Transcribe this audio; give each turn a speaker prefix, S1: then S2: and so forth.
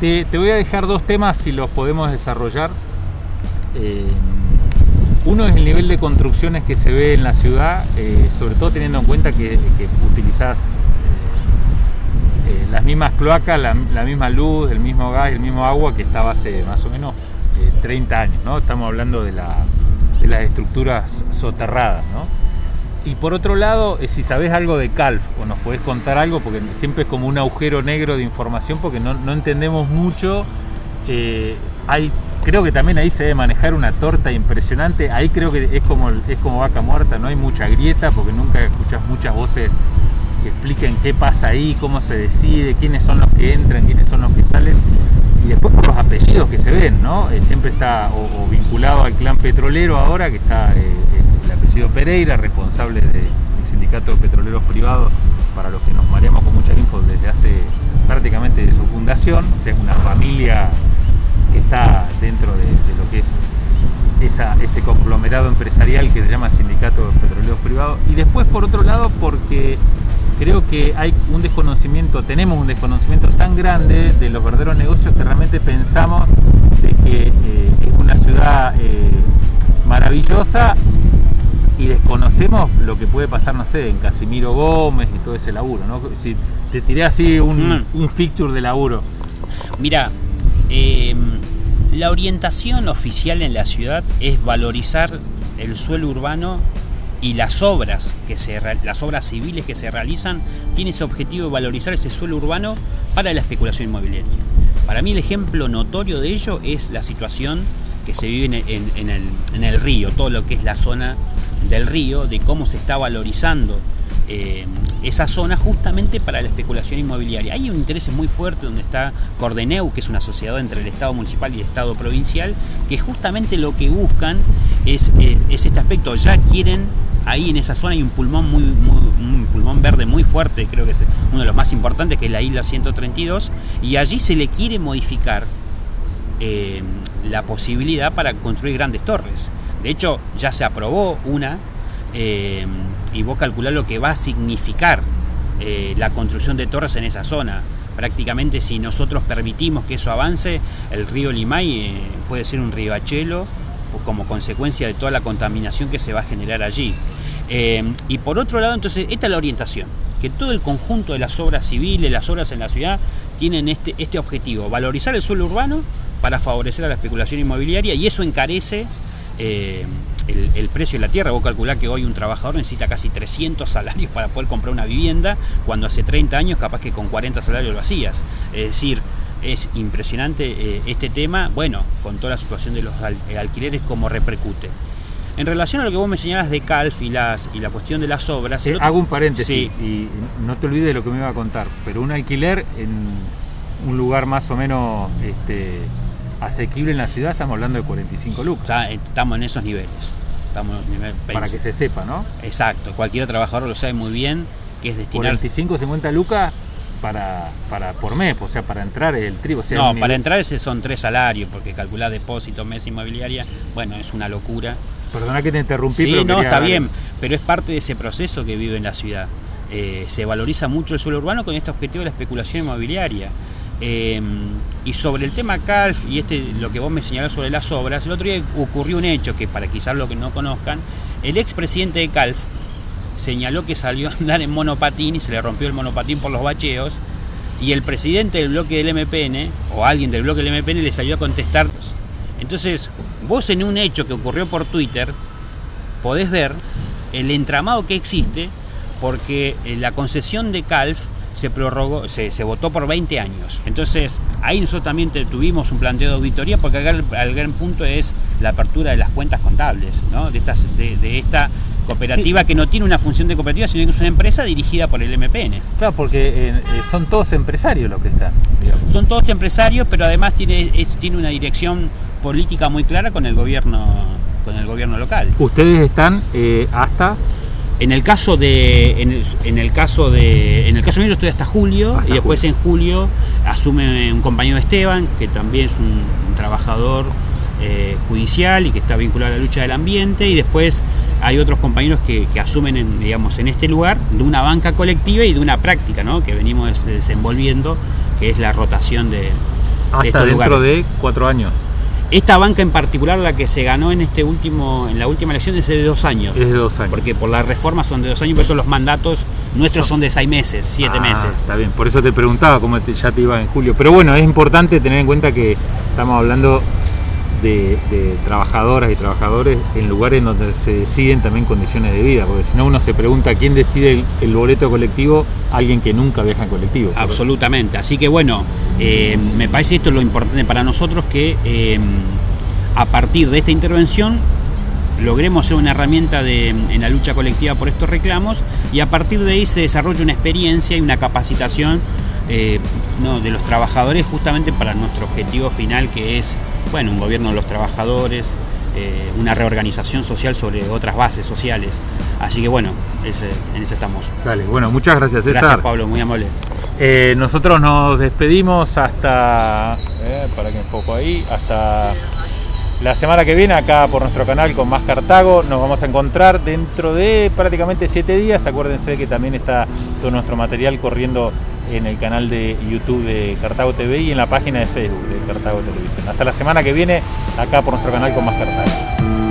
S1: Te, voy a dejar dos temas si los podemos desarrollar. Eh, uno es el nivel de construcciones que se ve en la ciudad, eh, sobre todo teniendo en cuenta que, que utilizás eh, las mismas cloacas, la, misma luz, el mismo gas, el mismo agua que estaba hace más o menos 30 años, ¿no? Estamos hablando de, de las estructuras soterradas, ¿no? Y por otro lado, si sabes algo de CALF o nos podés contar algo, porque siempre es como un agujero negro de información porque no, no entendemos mucho. Eh, creo que también ahí se debe manejar una torta impresionante. Ahí creo que es como, es como vaca muerta, no hay mucha grieta porque nunca escuchas muchas voces que expliquen qué pasa ahí, cómo se decide, quiénes son los que entran, quiénes son los que salen. Y después por los apellidos que se ven, ¿no? Eh, siempre está o, o, vinculado al clan petrolero ahora, que está eh, el apellido Pereira, responsable del sindicato de petroleros privados, para los que nos mareamos con mucha info desde hace prácticamente de su fundación, o sea, es una familia que está dentro de, lo que es ese conglomerado empresarial que se llama Sindicato de Petroleros Privados. Y después, por otro lado, porque creo que hay un desconocimiento, tenemos un desconocimiento tan grande de los verdaderos negocios que realmente pensamos de que eh, es una ciudad eh, maravillosa y desconocemos lo que puede pasar, no sé, en Casimiro Gómez y todo ese laburo, ¿no? Si te tiré así un, mm. un fixture de laburo.
S2: Mira, eh, la orientación oficial en la ciudad es valorizar el suelo urbano y las obras que se las obras civiles que se realizan tiene ese objetivo de valorizar ese suelo urbano para la especulación inmobiliaria. Para mí el ejemplo notorio de ello es la situación que se vive en, en, en, el, en el río, todo lo que es la zona del río, de cómo se está valorizando eh, esa zona justamente para la especulación inmobiliaria. Hay un interés muy fuerte donde está Cordeneu, que es una sociedad entre el Estado municipal y el Estado provincial, que justamente lo que buscan es, es este aspecto. Ya quieren, ahí en esa zona hay un pulmón, muy, pulmón verde muy fuerte, creo que es uno de los más importantes, que es la isla 132, y allí se le quiere modificar eh, la posibilidad para construir grandes torres. De hecho, ya se aprobó una eh, y vos calculás lo que va a significar eh, la construcción de torres en esa zona. Prácticamente si nosotros permitimos que eso avance, el río Limay eh, puede ser un riachuelo como consecuencia de toda la contaminación que se va a generar allí. Y por otro lado, entonces, esta es la orientación, que todo el conjunto de las obras civiles, las obras en la ciudad, tienen este, este objetivo, valorizar el suelo urbano para favorecer a la especulación inmobiliaria y eso encarece eh, el, el, precio de la tierra. Vos calculás que hoy un trabajador necesita casi 300 salarios para poder comprar una vivienda, cuando hace 30 años capaz que con 40 salarios lo hacías. Es decir, es impresionante eh, este tema, bueno, con toda la situación de los al alquileres, cómo repercute. En relación a lo que vos me señalas de Calf y, las, y la cuestión de las obras...
S1: Eh. Hago un paréntesis sí. y no te olvides de lo que me iba a contar, pero un alquiler en un lugar más o menos... Este, asequible en la ciudad, estamos hablando de 45 lucas.
S2: O sea, estamos en esos niveles. Estamos en nivel
S1: Para que se sepa, ¿no?
S2: Exacto, cualquier trabajador lo sabe muy bien, que es destinar...
S1: 45, 50 lucas para, para por mes, o sea, para entrar el trigo. O sea,
S2: no, para entrar ese son tres salarios, porque calcular depósito, mes inmobiliaria, bueno, es una locura.
S1: Perdona que te interrumpí,
S2: sí,
S1: pero
S2: no, está bien, pero es parte de ese proceso que vive en la ciudad. Eh, se valoriza mucho el suelo urbano con este objetivo de la especulación inmobiliaria. Eh, y sobre el tema CALF y este lo que vos me señalás sobre las obras, el otro día ocurrió un hecho que para quizás lo que no conozcan, el expresidente de CALF señaló que salió a andar en monopatín y se le rompió el monopatín por los bacheos y el presidente del bloque del MPN o alguien del bloque del MPN le salió a contestar. Entonces, vos en un hecho que ocurrió por Twitter podés ver el entramado que existe porque eh, la concesión de CALF se prorrogó, se, se, votó por 20 años. Entonces, ahí nosotros también tuvimos un planteo de auditoría porque acá el, el, gran punto es la apertura de las cuentas contables, ¿no? de, estas, de, de esta cooperativa sí. que no tiene una función de cooperativa, sino que es una empresa dirigida por el MPN.
S1: Claro, porque eh, son todos empresarios los que están.
S2: Digamos. Son todos empresarios, pero además tiene, es, tiene una dirección política muy clara con el gobierno, con el gobierno local.
S1: Ustedes están eh, hasta
S2: en el caso de en el, en el, caso de en el caso mío yo estoy hasta julio hasta y después julio. en julio asume un compañero Esteban que también es un, un trabajador eh, judicial y que está vinculado a la lucha del ambiente y después hay otros compañeros que, que, asumen en, digamos en este lugar de una banca colectiva y de una práctica ¿no? que venimos desenvolviendo que es la rotación de,
S1: Hasta
S2: estos
S1: dentro
S2: lugares.
S1: de cuatro años.
S2: Esta banca en particular, la que se ganó en este último, en la última elección, es de dos años.
S1: Es de dos años.
S2: Porque por la reforma son de dos años, por eso los mandatos nuestros son de seis meses, siete
S1: Ah,
S2: meses.
S1: Está bien, por eso te preguntaba cómo te- ya te iba en julio. Pero bueno, es importante tener en cuenta que estamos hablando de, trabajadoras y trabajadores en lugares donde se deciden también condiciones de vida, porque si no uno se pregunta quién decide el, boleto colectivo, alguien que nunca viaja en colectivo.
S2: Absolutamente. Así que bueno, eh, me parece esto lo importante para nosotros que eh, a partir de esta intervención logremos ser una herramienta de- en la lucha colectiva por estos reclamos y a partir de ahí se desarrolle una experiencia y una capacitación eh, no, de los trabajadores justamente para nuestro objetivo final que es bueno un gobierno de los trabajadores eh, una reorganización social sobre otras bases sociales así que bueno ese- en eso estamos
S1: Dale, bueno, muchas gracias César.
S2: gracias Pablo muy amable
S1: Eh, nosotros nos despedimos hasta, para que enfoco ahí, hasta la semana que viene acá por nuestro canal con más Cartago. Nos vamos a encontrar dentro de prácticamente siete días. Acuérdense que también está todo nuestro material corriendo en el canal de YouTube de Cartago TV y en la página de Facebook de Cartago Televisión. Hasta la semana que viene acá por nuestro canal con más Cartago.